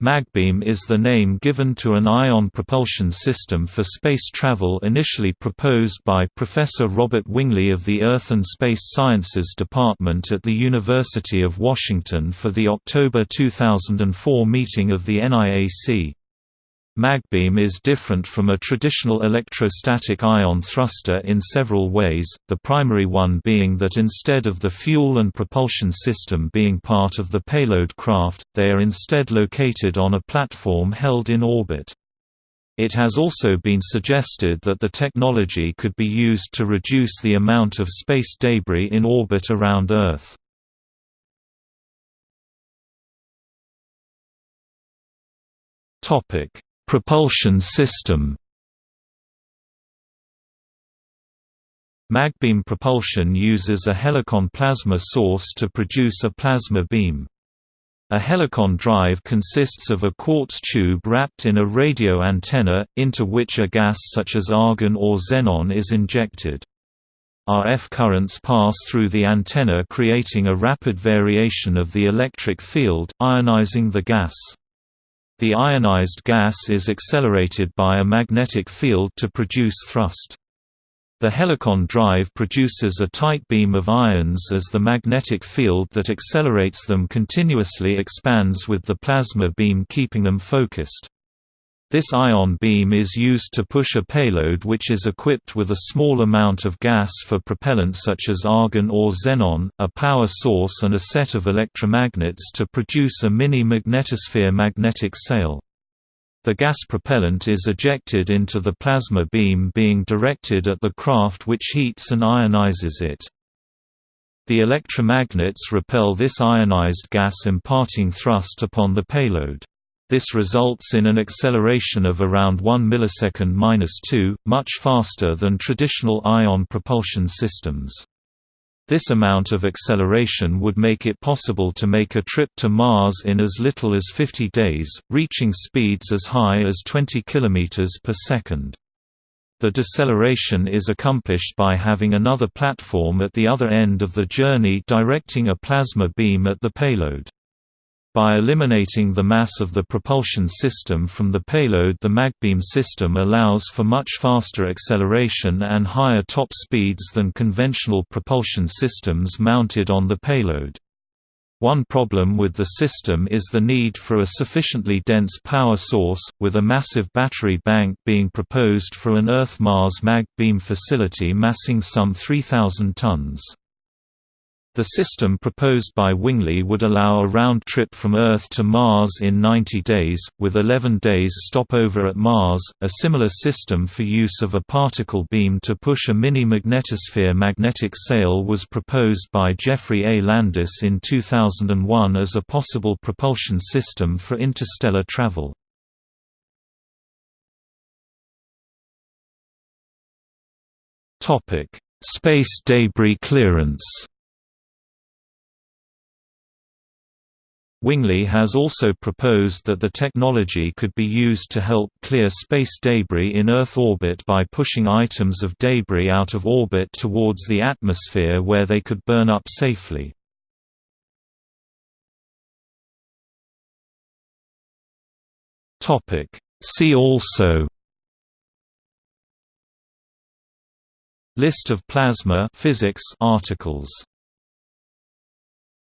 Magbeam is the name given to an ion propulsion system for space travel initially proposed by Professor Robert Winglee of the Earth and Space Sciences Department at the University of Washington for the October 2004 meeting of the NIAC. Magbeam is different from a traditional electrostatic ion thruster in several ways, the primary one being that instead of the fuel and propulsion system being part of the payload craft, they are instead located on a platform held in orbit. It has also been suggested that the technology could be used to reduce the amount of space debris in orbit around Earth. Topic Propulsion system Magbeam propulsion uses a helicon plasma source to produce a plasma beam. A helicon drive consists of a quartz tube wrapped in a radio antenna, into which a gas such as argon or xenon is injected. RF currents pass through the antenna creating a rapid variation of the electric field, ionizing the gas. The ionized gas is accelerated by a magnetic field to produce thrust. The helicon drive produces a tight beam of ions as the magnetic field that accelerates them continuously expands with the plasma beam keeping them focused. This ion beam is used to push a payload which is equipped with a small amount of gas for propellant such as argon or xenon, a power source and a set of electromagnets to produce a mini-magnetosphere magnetic sail. The gas propellant is ejected into the plasma beam being directed at the craft which heats and ionizes it. The electromagnets repel this ionized gas imparting thrust upon the payload. This results in an acceleration of around 1 millisecond-2, much faster than traditional ion propulsion systems. This amount of acceleration would make it possible to make a trip to Mars in as little as 50 days, reaching speeds as high as 20 km per second. The deceleration is accomplished by having another platform at the other end of the journey directing a plasma beam at the payload. By eliminating the mass of the propulsion system from the payload the magbeam system allows for much faster acceleration and higher top speeds than conventional propulsion systems mounted on the payload. One problem with the system is the need for a sufficiently dense power source, with a massive battery bank being proposed for an Earth-Mars magbeam facility massing some 3,000 tons. The system proposed by Winglee would allow a round trip from Earth to Mars in 90 days, with 11 days stopover at Mars. A similar system for use of a particle beam to push a mini magnetosphere magnetic sail was proposed by Geoffrey A. Landis in 2001 as a possible propulsion system for interstellar travel. Space debris clearance. Winglee has also proposed that the technology could be used to help clear space debris in Earth orbit by pushing items of debris out of orbit towards the atmosphere where they could burn up safely. See also List of plasma physics articles